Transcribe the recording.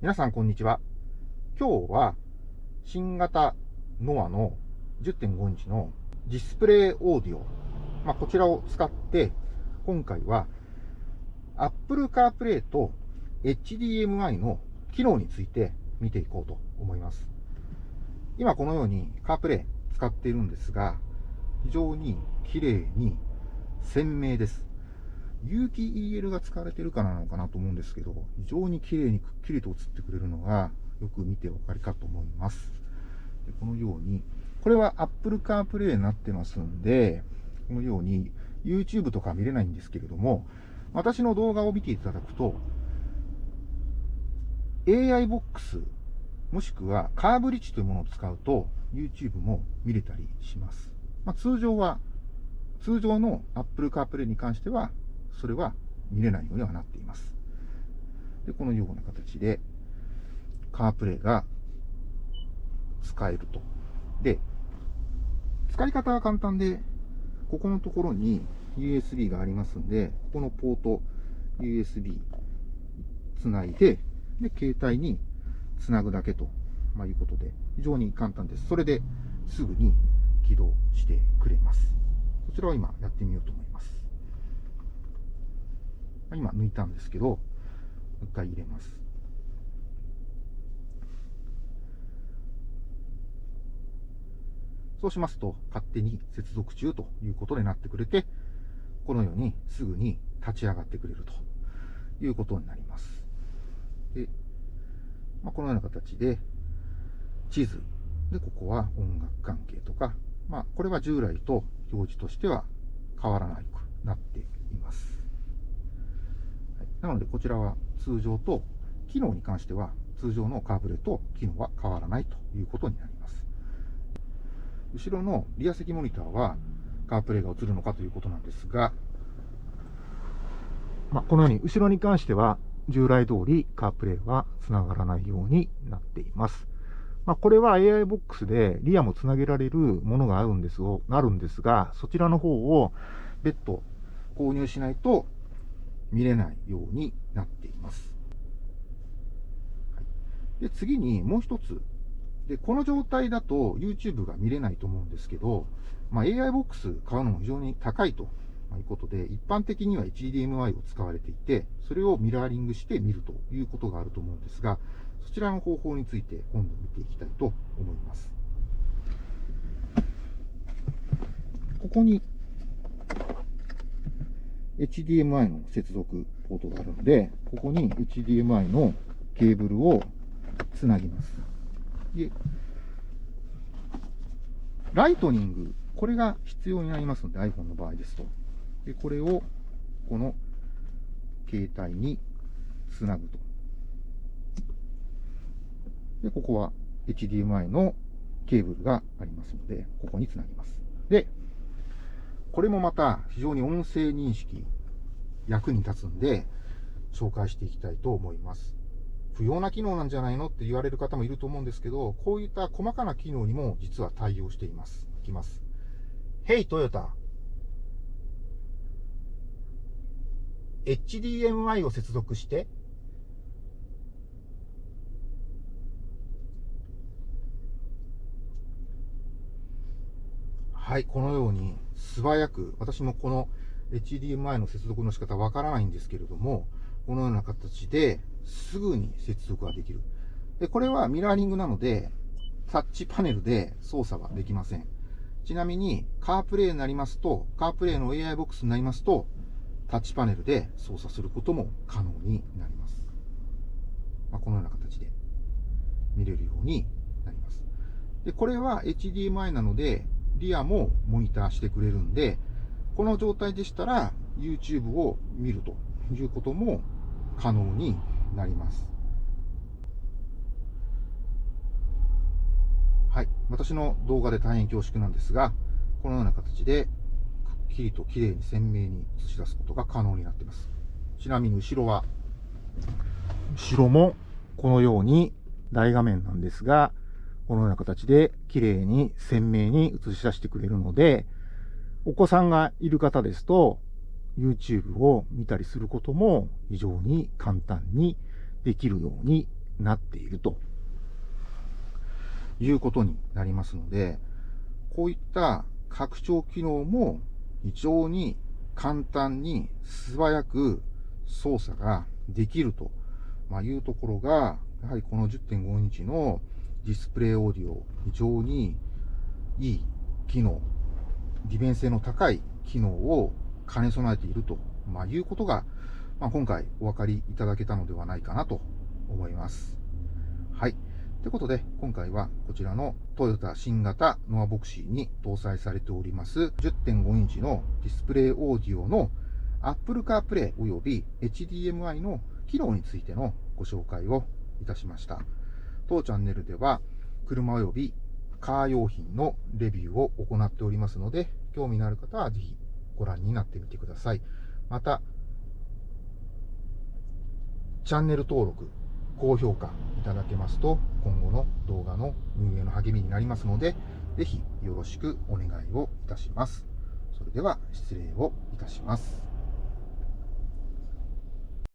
皆さんこんにちは。今日は新型ノアの10.5インチのディスプレイオーディオ、まあ、こちらを使って今回は Apple CarPlay と HDMI の機能について見ていこうと思います。今このように CarPlay 使っているんですが非常に綺麗に鮮明です。有機 EL が使われてるからなのかなと思うんですけど、非常に綺麗にくっきりと映ってくれるのが、よく見てお分かりかと思います。このように、これは Apple CarPlay になってますんで、このように YouTube とか見れないんですけれども、私の動画を見ていただくと、AI ボックス、もしくはカーブリッジというものを使うと、YouTube も見れたりします。まあ、通常は、通常の Apple CarPlay に関しては、それは見れないようにはなっています。で、このような形で、カープレイが使えると。で、使い方は簡単で、ここのところに USB がありますんで、ここのポート USB つないで、で、携帯につなぐだけと、まあ、いうことで、非常に簡単です。それですぐに起動してくれます。こちらを今やってみようと思います。今抜いたんですけど、もう一回入れます。そうしますと、勝手に接続中ということになってくれて、このようにすぐに立ち上がってくれるということになります。で、まあ、このような形で、地図。で、ここは音楽関係とか、まあ、これは従来と表示としては変わらなくなっています。なので、こちらは通常と、機能に関しては、通常のカーブレと機能は変わらないということになります。後ろのリア席モニターは、カープレイが映るのかということなんですが、まあ、このように後ろに関しては、従来通りカープレイは繋がらないようになっています。まあ、これは AI ボックスでリアもつなげられるものがあるんですが、そちらの方を別途購入しないと見れないようになっています。で次にもう一つ。で、この状態だと YouTube が見れないと思うんですけど、まあ、AI ボックス買うのも非常に高いということで、一般的には HDMI を使われていて、それをミラーリングして見るということがあると思うんですが、そちらの方法について今度見ていきたいと思います。ここに HDMI の接続ポートがあるので、ここに HDMI のケーブルをつなぎます。で、ライトニング、これが必要になりますので、iPhone の場合ですと。で、これを、この携帯につなぐと。で、ここは HDMI のケーブルがありますので、ここにつなぎます。で、これもまた非常に音声認識役に立つんで、紹介していきたいと思います。不要な機能なんじゃないのって言われる方もいると思うんですけど、こういった細かな機能にも実は対応しています。いきます。Hey Toyota HDMI を接続してはい、このように素早く、私もこの HDMI の接続の仕方わからないんですけれども、このような形ですぐに接続ができる。で、これはミラーリングなので、タッチパネルで操作はできません。ちなみに、カープレイになりますと、カープレイの AI ボックスになりますと、タッチパネルで操作することも可能になります。まあ、このような形で見れるようになります。で、これは HDMI なので、リアもモニターしてくれるんで、この状態でしたら YouTube を見るということも可能になります。はい。私の動画で大変恐縮なんですが、このような形で、くっきりと綺麗に鮮明に映し出すことが可能になっています。ちなみに後ろは、後ろもこのように大画面なんですが、このような形で綺麗に鮮明に映し出してくれるので、お子さんがいる方ですと、YouTube を見たりすることも非常に簡単にできるようになっているということになりますので、こういった拡張機能も非常に簡単に素早く操作ができるというところが、やはりこの10.5インチのディスプレイオーディオ、非常にいい機能、利便性の高い機能を兼ね備えていると、まあ、いうことが、まあ、今回お分かりいただけたのではないかなと思います。はい。ということで、今回はこちらのトヨタ新型ノアボクシーに搭載されております10.5インチのディスプレイオーディオの Apple CarPlay 及び HDMI の機能についてのご紹介をいたしました。当チャンネルでは車及びカー用品のレビューを行っておりますので、興味のある方はぜひご覧になってみてください。また、チャンネル登録、高評価いただけますと、今後の動画の運営の励みになりますので、ぜひよろしくお願いをいたします。それでは失礼をいたします。